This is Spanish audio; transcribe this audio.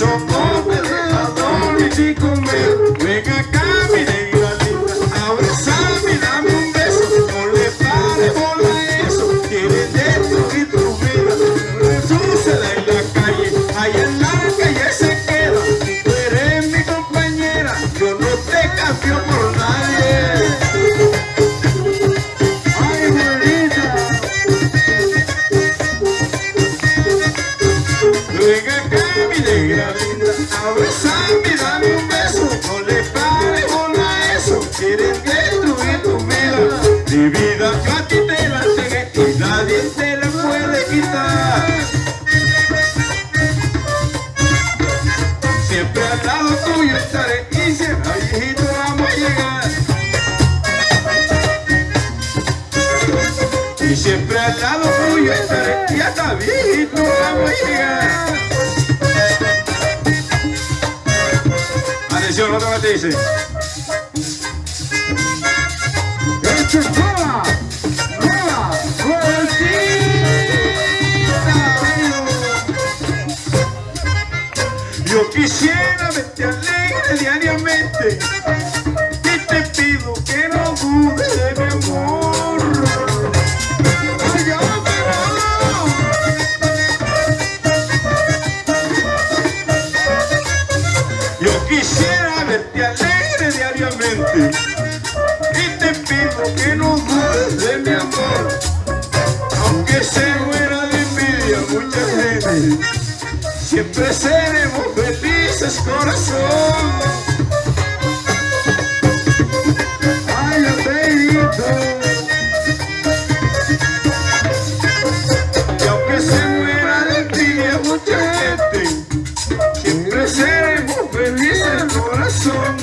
Son dos de la policía. Venga acá, mi en la. Abraza mi dame un beso. No le pare con la eso. Quiere destruir tu vida. Resuceda en la calle. Ahí en la calle se queda. Tú eres mi compañera. Yo no te cambio por nadie. Ay, mi herida negra negra abrázame dame un beso. No le pares bola a eso, quieres destruir tu vida. Mi vida yo a ti te la entregué y nadie te la puede quitar. Siempre al lado tuyo estaré y siempre viejito vamos a llegar. Y siempre al lado tuyo estaré y hasta viejito vamos a llegar. Atención, otra vez te dice. Yo quisiera verte alegre diariamente te alegre diariamente. Y te pido que no dudes de mi amor, aunque se muera de envidia mucha gente. Siempre seremos felices, corazón. Seremos felices song.